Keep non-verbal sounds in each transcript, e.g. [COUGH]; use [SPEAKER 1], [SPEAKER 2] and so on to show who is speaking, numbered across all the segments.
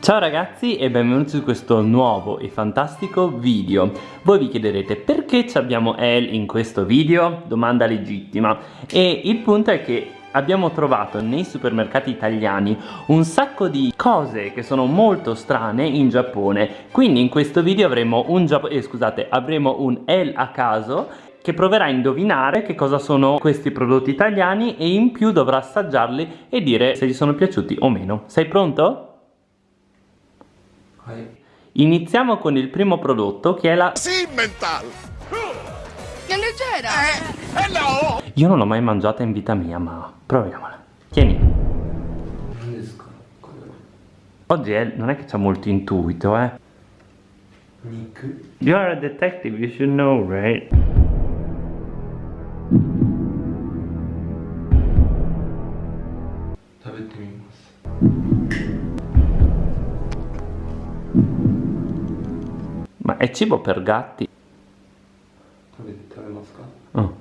[SPEAKER 1] Ciao ragazzi e benvenuti su questo nuovo e fantastico video Voi vi chiederete perché abbiamo El in questo video? Domanda legittima E il punto è che abbiamo trovato nei supermercati italiani un sacco di cose che sono molto strane in Giappone Quindi in questo video avremo un, eh, scusate, avremo un El a caso che proverà a indovinare che cosa sono questi prodotti italiani e in più dovrà assaggiarli e dire se gli sono piaciuti o meno. Sei pronto? Iniziamo con il primo prodotto che è la
[SPEAKER 2] Simmental!
[SPEAKER 3] Che leggera!
[SPEAKER 2] Eh, eh no!
[SPEAKER 1] Io non l'ho mai mangiata in vita mia ma proviamola Tieni Oggi è, non è che c'ha molto intuito eh You are a detective, you should know, right? Ma è cibo per gatti? Oh.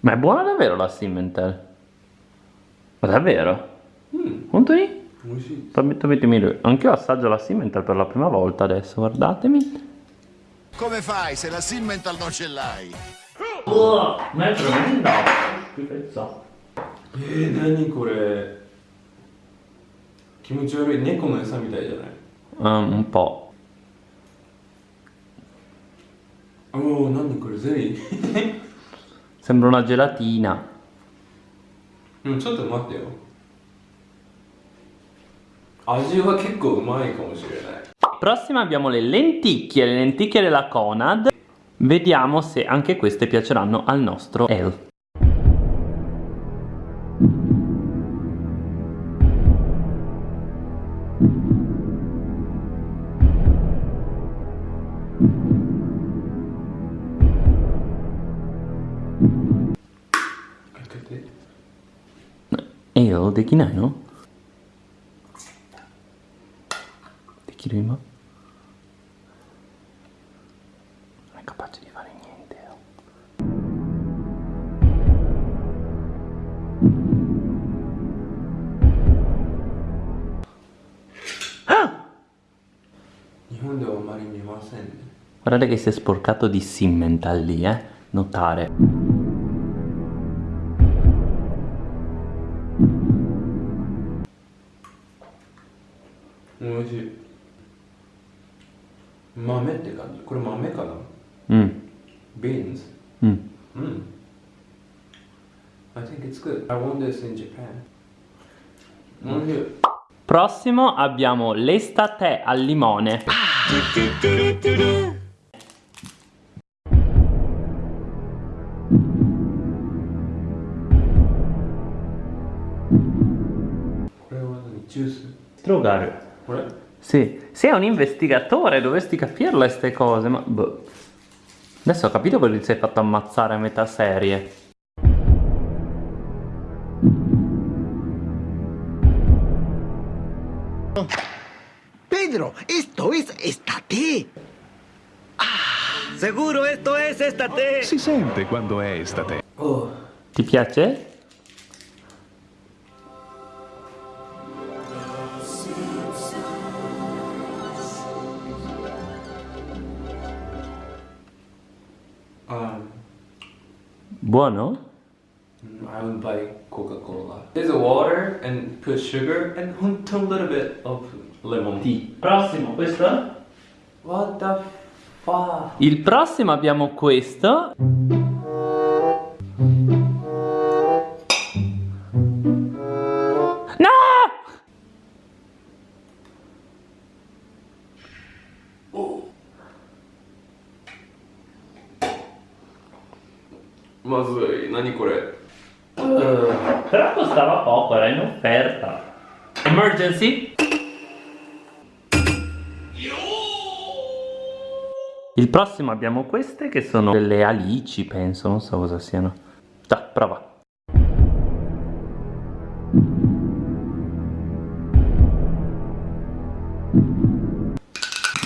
[SPEAKER 1] Ma è buona davvero la Simmental? Ma davvero? Mm. Quanto Permettetemi, anche io assaggio la Simmental per la prima volta adesso, guardatemi.
[SPEAKER 2] Come fai se la Simmental non ce l'hai?
[SPEAKER 1] Oh, ma è tremenda, schifezza.
[SPEAKER 4] Eh, nani これ気持ち悪い猫の餌みたいじゃない
[SPEAKER 1] um, un po'
[SPEAKER 4] Oh, nani これゼリー
[SPEAKER 1] Sembra una gelatina
[SPEAKER 4] うんちょっと待ってよ 味は結構うまいかもしれない
[SPEAKER 1] Prossima abbiamo le lenticchie, le lenticchie della Conad Vediamo se anche queste piaceranno al nostro El Ale できない giro in mano non è capace di fare niente eh. ah! guardate che si è sporcato di simmental lì eh. Notare.
[SPEAKER 4] I think it's good. I won this in Japan. Non mm.
[SPEAKER 1] Prossimo abbiamo l'estate al limone. Ah. Sì, sei un investigatore, dovresti capirle queste cose, ma... Boh. Adesso ho capito quello che ti sei fatto ammazzare a metà serie.
[SPEAKER 5] Pedro, esto es estate. Ah, seguro esto es estate.
[SPEAKER 6] Si sente quando è estate.
[SPEAKER 1] Oh. Ti piace? Buono?
[SPEAKER 4] I would buy Coca-Cola. There's a water and put sugar and a little bit of lemon tea.
[SPEAKER 1] Prossimo, questo?
[SPEAKER 4] What the fuck?
[SPEAKER 1] Il prossimo abbiamo questo.
[SPEAKER 4] Ma svei, nani kore?
[SPEAKER 1] Uh, però costava poco, era in offerta. Emergency? Il prossimo abbiamo queste che sono delle alici, penso, non so cosa siano. Già, prova.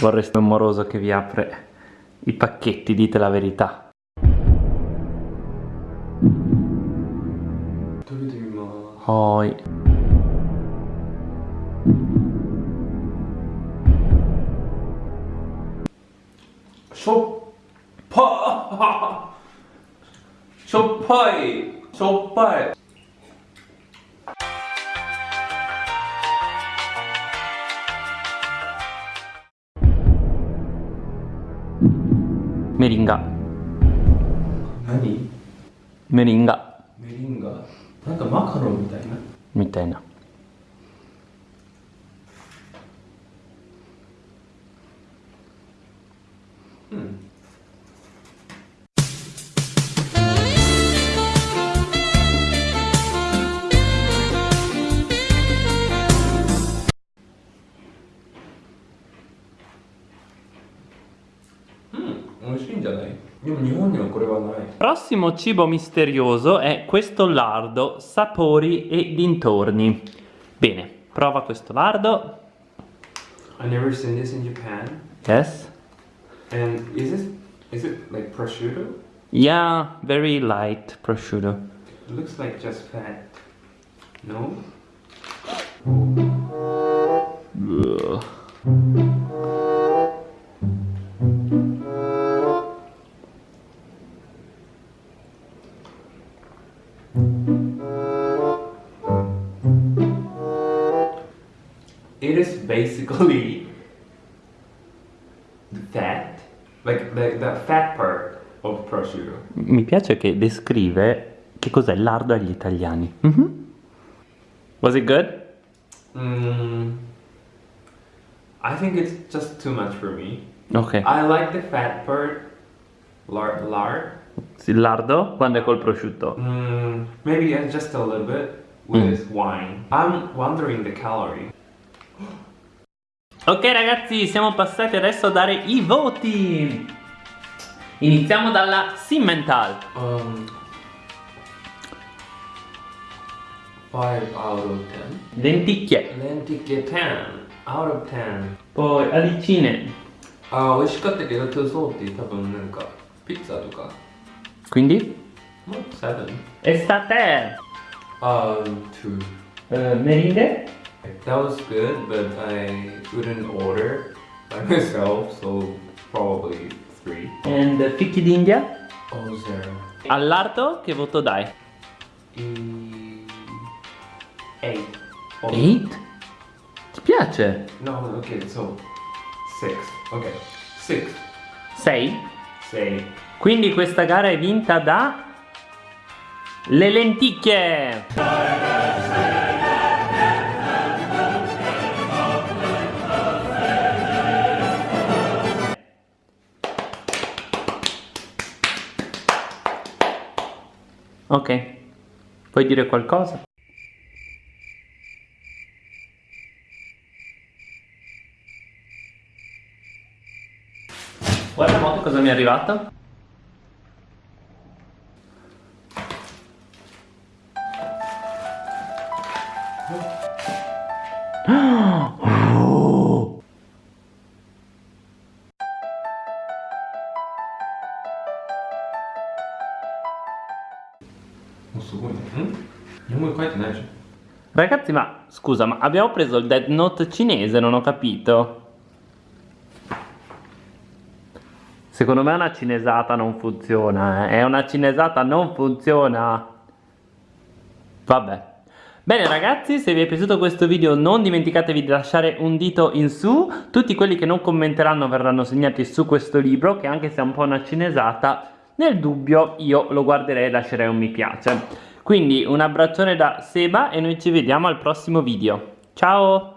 [SPEAKER 1] Vorresti un moroso che vi apre i pacchetti, dite la verità.
[SPEAKER 4] しょっぱしょ
[SPEAKER 1] っ
[SPEAKER 4] ぱい。しょっぱい。メ
[SPEAKER 1] リンガ。
[SPEAKER 4] 何？
[SPEAKER 1] メリンガ。
[SPEAKER 4] メリンガ？なんかマカロンみたいな？
[SPEAKER 1] みたいな。
[SPEAKER 4] 美味しいんじゃないでも日本にはこれはない。
[SPEAKER 1] Prossimo cibo misterioso è questo lardo, sapori e dintorni. Bene, prova questo lardo.
[SPEAKER 4] I never seen this in Japan.
[SPEAKER 1] Yes.
[SPEAKER 4] And is this is it like prosciutto?
[SPEAKER 1] Yeah, very light prosciutto.
[SPEAKER 4] It looks like just fat. No?
[SPEAKER 1] Ugh.
[SPEAKER 4] It is basically the fat, like the, the fat part of prosciutto.
[SPEAKER 1] Mi piace che descrive che cos'è lardo agli italiani. Mhm. Was it good?
[SPEAKER 4] Mm, I think it's just too much for me.
[SPEAKER 1] Ok.
[SPEAKER 4] I like the fat part, lard, lard.
[SPEAKER 1] Il lardo quando è col prosciutto.
[SPEAKER 4] Mm, maybe just a little bit with wine. I'm wondering the calorie.
[SPEAKER 1] Ok ragazzi, siamo passati adesso a dare i voti. Iniziamo dalla Simmental.
[SPEAKER 4] Um, five out of ten.
[SPEAKER 1] Lenticchie.
[SPEAKER 4] Lenticchie ten out of ten.
[SPEAKER 1] Poi alicine.
[SPEAKER 4] あー美味しかったけど too salty 多分なんかピッツァとか
[SPEAKER 1] Quindi?
[SPEAKER 4] もう7
[SPEAKER 1] Estate.
[SPEAKER 4] um 2
[SPEAKER 1] Uh, meringhe.
[SPEAKER 4] That was good but I wouldn't order by [LAUGHS] myself so probably 3
[SPEAKER 1] And fichi d'India.
[SPEAKER 4] oh zero
[SPEAKER 1] Al lardo che voto dai?
[SPEAKER 4] e 8 oh,
[SPEAKER 1] 8? Ti piace?
[SPEAKER 4] no okay so 6 okay 6
[SPEAKER 1] 6?
[SPEAKER 4] say
[SPEAKER 1] Quindi questa gara è vinta da... Le lenticchie! Ok, puoi dire qualcosa? Guarda mo che cosa mi è arrivato.
[SPEAKER 4] すごいねん日本語書いてないでしょ
[SPEAKER 1] Ragazzi, ma scusa, ma abbiamo preso il Dead Note cinese, non ho capito. Secondo me una cinesata non funziona, eh. È una cinesata non funziona. Vabbè. Bene ragazzi, se vi è piaciuto questo video non dimenticatevi di lasciare un dito in su. Tutti quelli che non commenteranno verranno segnati su questo libro, che anche se è un po' una cinesata, nel dubbio io lo guarderei e lascerei un mi piace. Quindi un abbraccione da Seba e noi ci vediamo al prossimo video. Ciao!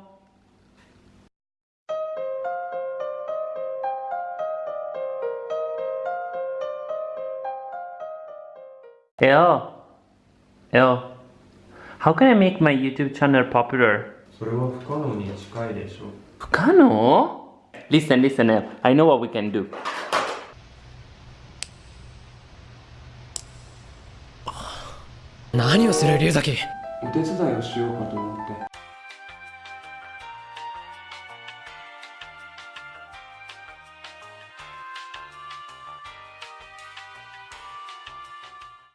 [SPEAKER 1] Eo, Eo, how can I make my YouTube channel popular?
[SPEAKER 4] それは不可能に近いでしょ
[SPEAKER 1] Fukano? Listen, listen, El. I know what we can do.
[SPEAKER 7] 何をする龍崎。
[SPEAKER 4] お手伝いをしようかと思って。